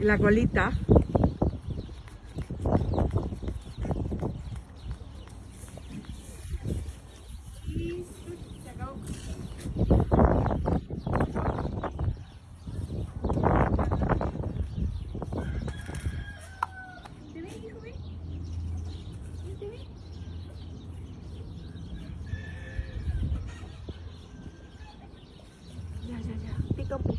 La colita. dito po